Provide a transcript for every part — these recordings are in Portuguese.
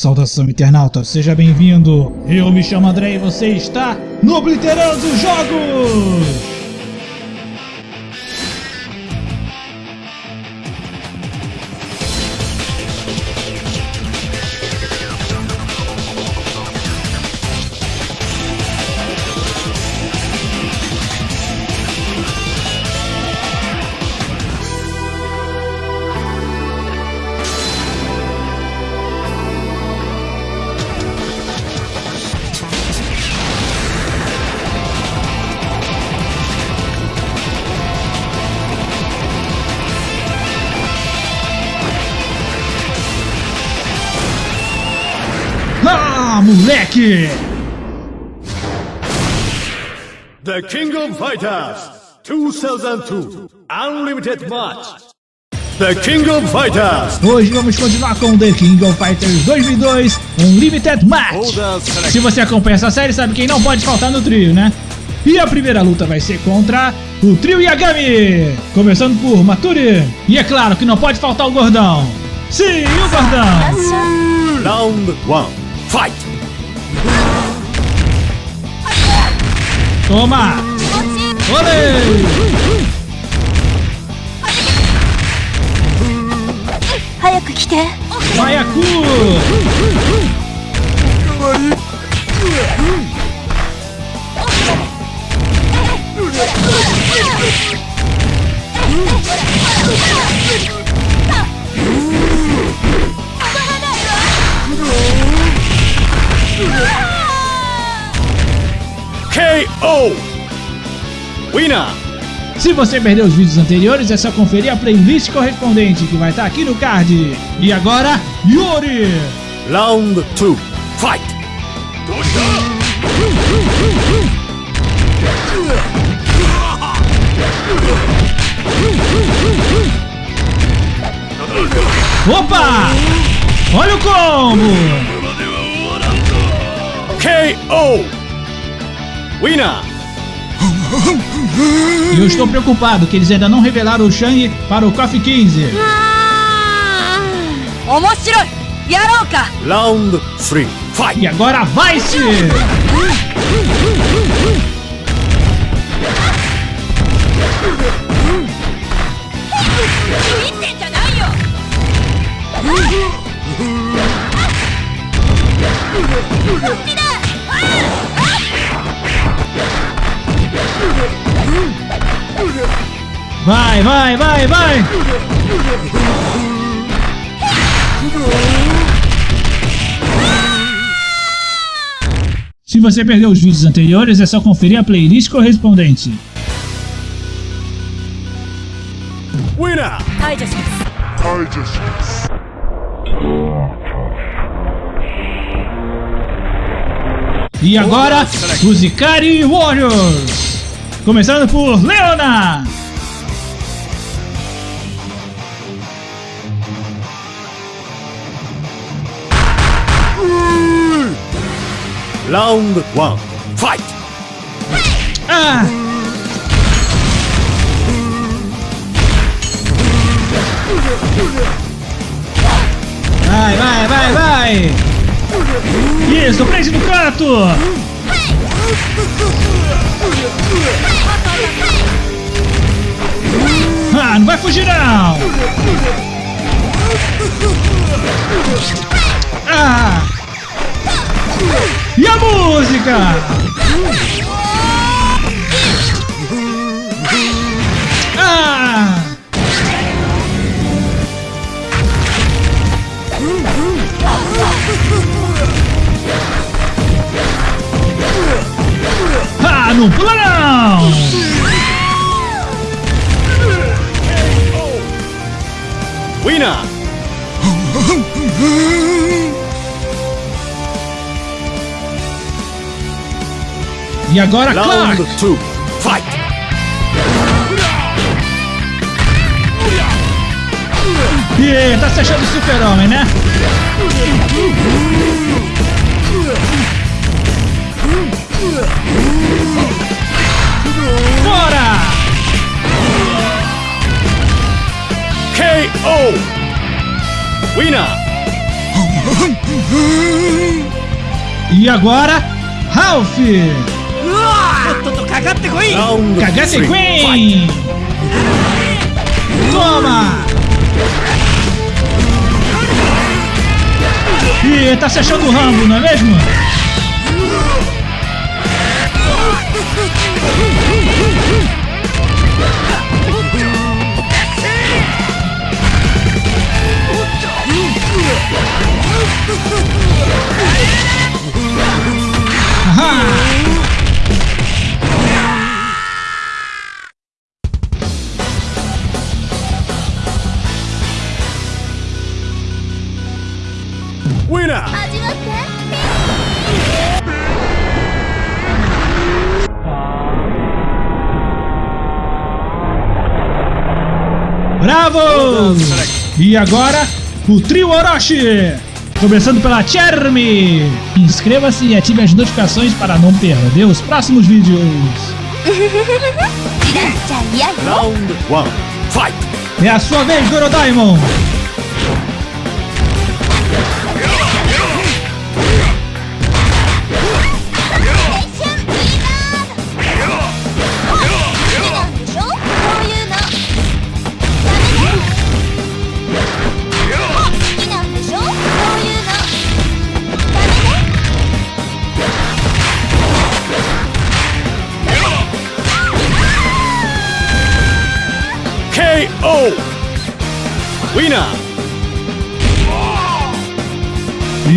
Saudação internauta, seja bem-vindo! Eu me chamo André e você está no Obliterando Jogos! Ah, moleque! The King of Fighters 2002 Unlimited Match. The King of Fighters. Hoje vamos continuar com The King of Fighters 2002 Unlimited Match. Se você acompanha essa série, sabe quem não pode faltar no trio, né? E a primeira luta vai ser contra o trio Yagami! Começando por Maturi. E é claro que não pode faltar o gordão. Sim, o gordão! Round 1. Fight. Toma! Olê! 早く来て KO. Winner. Se você perdeu os vídeos anteriores, é só conferir a playlist correspondente que vai estar aqui no card. E agora, Yuri! Round 2. Fight. Opa! Olha o combo! KO! Winner! Eu estou preocupado que eles ainda não revelaram o Shang para o KOF 15. Round 3, fight! E agora vai-se! Vai, vai, vai, vai! Se você perdeu os vídeos anteriores, é só conferir a playlist correspondente. Winner! I just... E agora, os Ikari Warriors! Começando por Leona! Round 1. Fight. Ah! Vai, vai, vai, vai! Isso, prende no canto! Ah, não vai fugir não! Ah! E a música? Ah! Não! Winner. E agora, Clark! 2. Fight. Ih, tá se achando super-homem, né? KO! Winner! e agora, Ralph! Kagate Queen! Toma! Ih, tá se achando o Rambo, não é mesmo? E agora, o trio Orochi! Começando pela Cherme! Inscreva-se e ative as notificações para não perder os próximos vídeos. Round 1, fight! É a sua vez, Gorodaimon!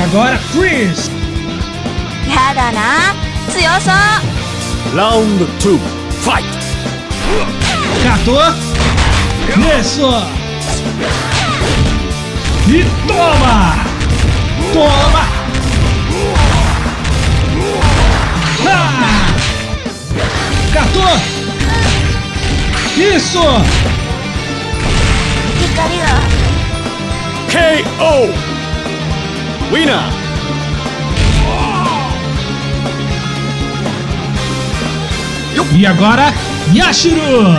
E agora, Chris! Yadana, Tsuyoso! Round 2, fight! Catou! Começou! E toma! Toma! Ha! Catou! Isso! KO! Winner! E agora, Yashiro!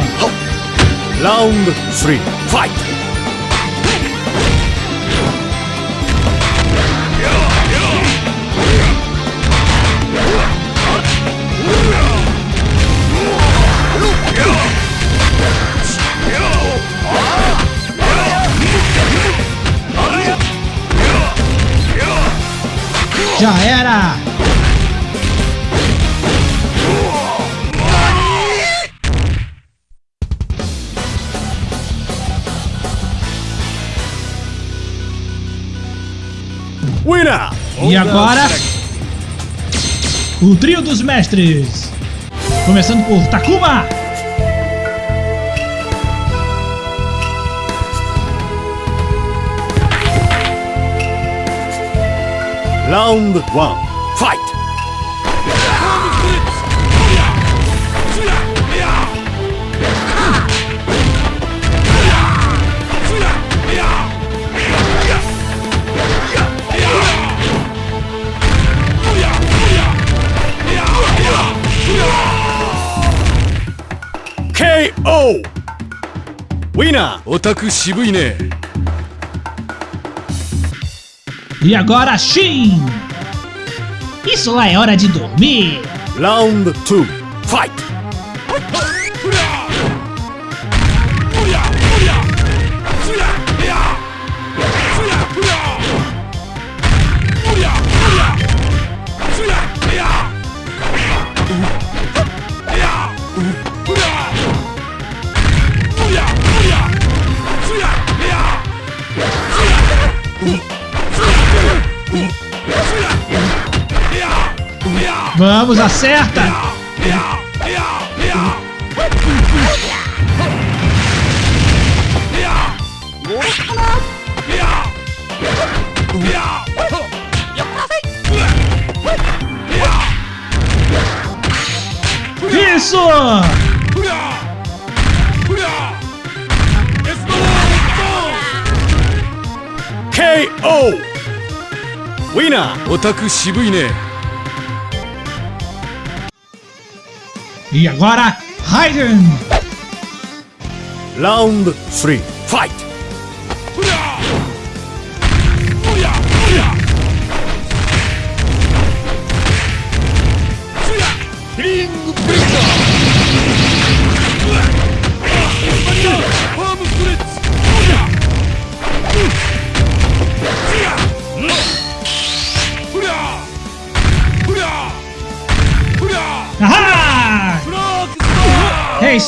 Round three, fight! Já era! Winner! E agora, o trio dos mestres. Começando por Takuma. ラウンドワンファイト KO! ウィナーオタク渋いね E agora, Shin. Isso lá é hora de dormir. Round two, fight! Vamos, acerta. Isso! KO! Winner! オタク渋いね E agora, Raiden. Round three, fight!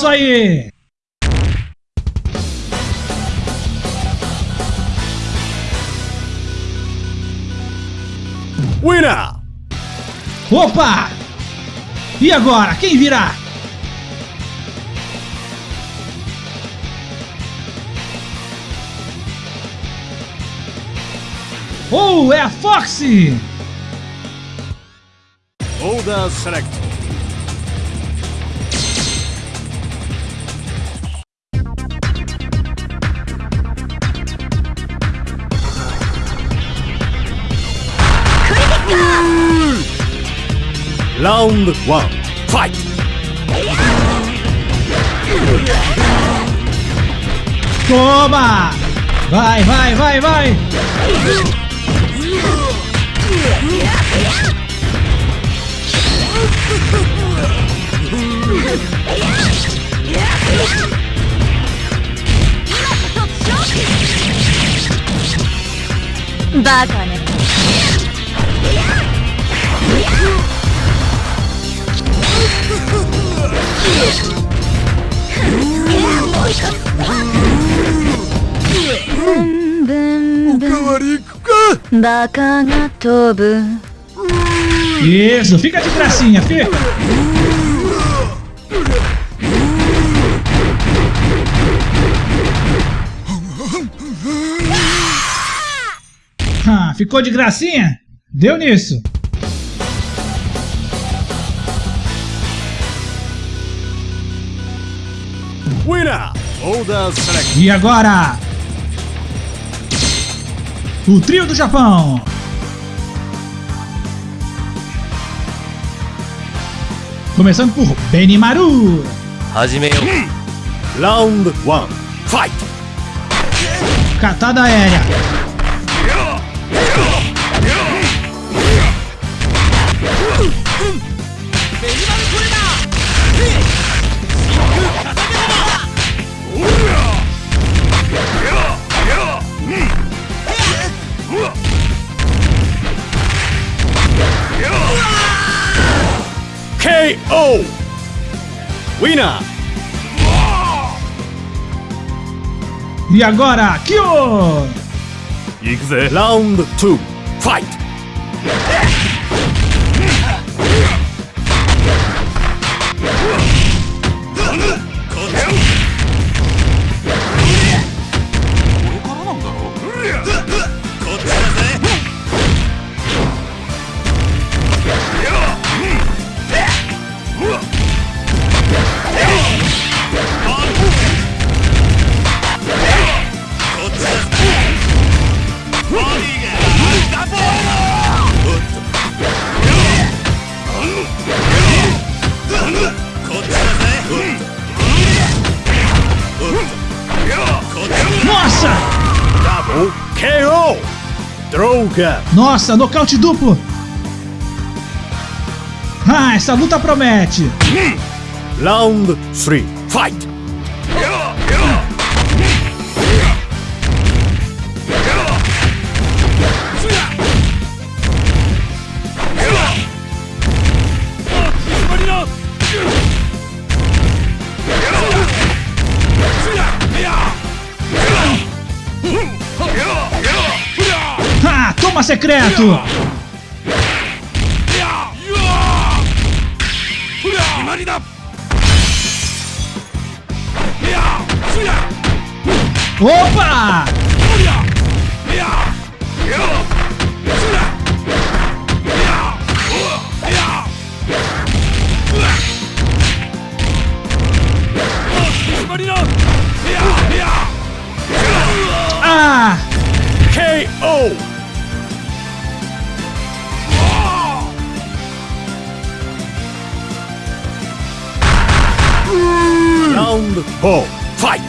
Isso aí! Winner! Opa! E agora, quem virá? Oh, é a Foxy! Order select. Round one, fight! Toma! Vai, vai, vai, vai! Baka Isso, fica de gracinha, fica! Ah, ficou de gracinha? Deu nisso! E agora? o Trio do Japão. Começando por Benimaru. Hajimeu. Hum. Round 1. Fight. Catada aérea. KO! Winner! E agora, Kyo! Round 2, fight! Droga! Nossa, nocaute duplo! Ah, essa luta promete! Round three, fight! secreto! Opa! Round four, fight!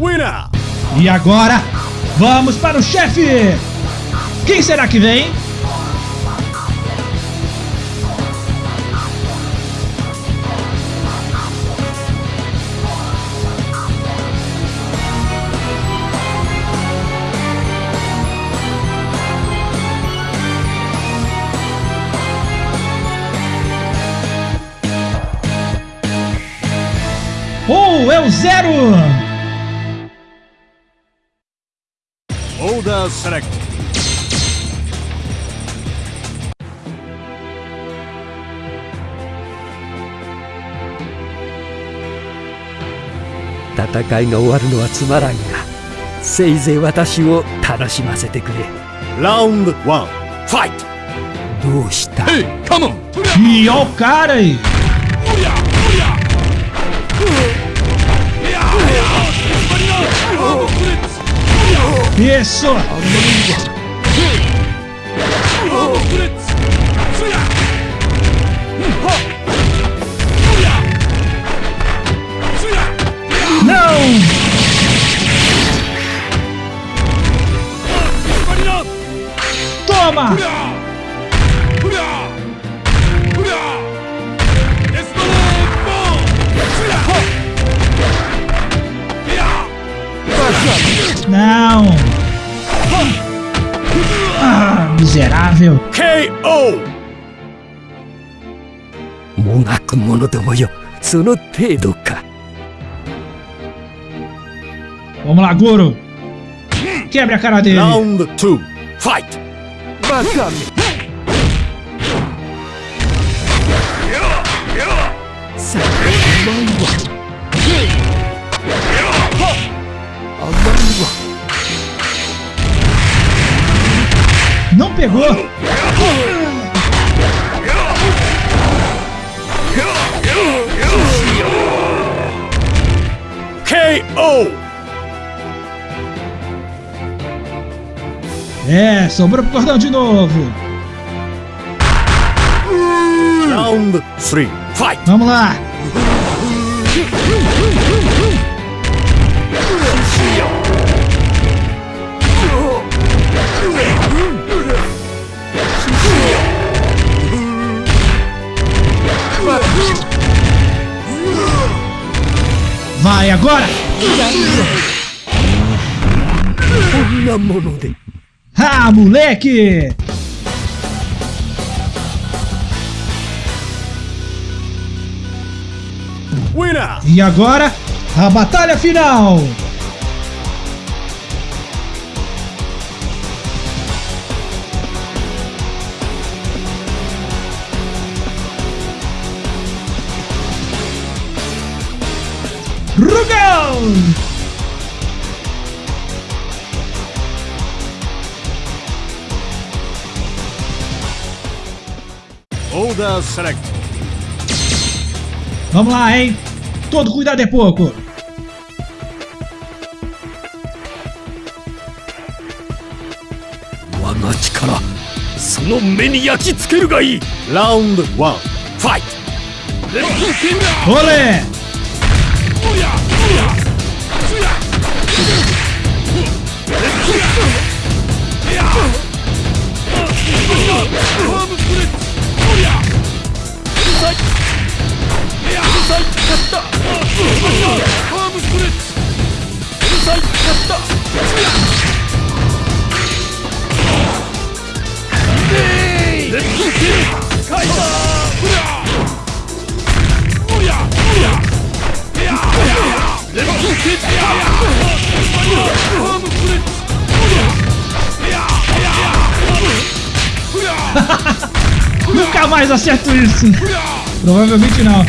Winner! E agora, vamos para o chefe! Quem será que vem? Ou é o zero? Order select. 戦いが終わるのはつまらんがせいぜい私を楽しませてくれ Round one. Fight. どうした Hey, come on! Ih, ó o cara aí. Isso! Não! Toma! Não! miserável! KO. もがく者どもよその程度か Vamos lá, Goro! Quebre a cara dele! Round two. Fight. バカ pegou! KO. É, sobrou pro cordão de novo! Round three. Fight. Vamos lá! Vai agora! Ah, moleque! E agora, a batalha final! Rugão! Order select. Vamos lá, hein? Todo cuidado é pouco! 我が力その目に焼き付けるがいい Round one. Fight. Olé! Ooh. jamais acerto isso. Provavelmente não.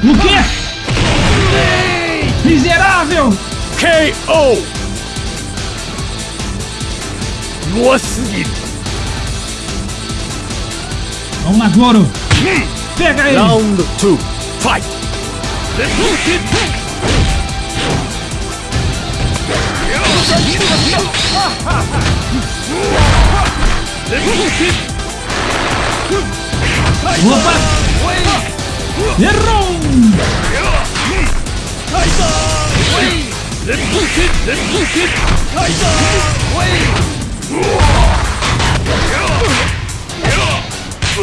O quê? Miserável! KO! Boa seguida! Vamos lá, Goro! Hum. Pega ele! Round 2, fight! Opa! Errou!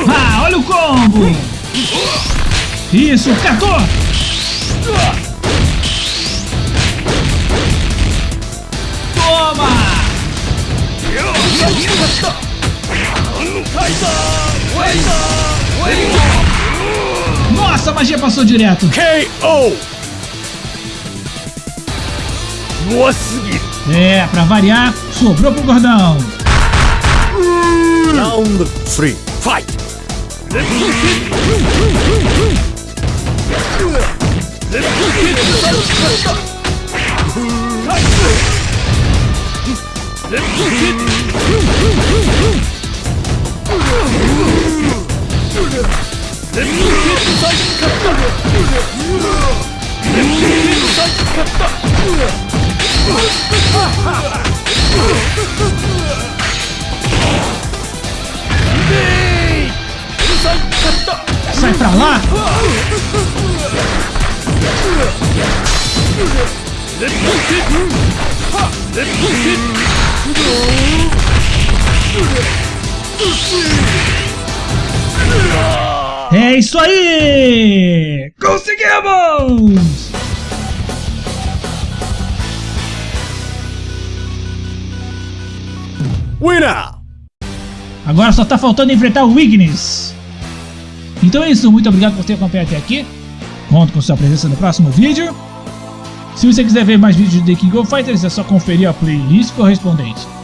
Ah, olha o combo! Isso, catou!「Nossa, a magia passou direto. KO. É, pra variar, sobrou pro gordão. Round 3, fight! Let's Sai pra lá! Let's go, kid! Ha! Let's go, kid! É isso aí! Conseguimos! Winner! Agora só tá faltando enfrentar o Ignis. Então é isso, muito obrigado por ter acompanhado até aqui. Conto com sua presença no próximo vídeo. Se você quiser ver mais vídeos de The King of Fighters, é só conferir a playlist correspondente.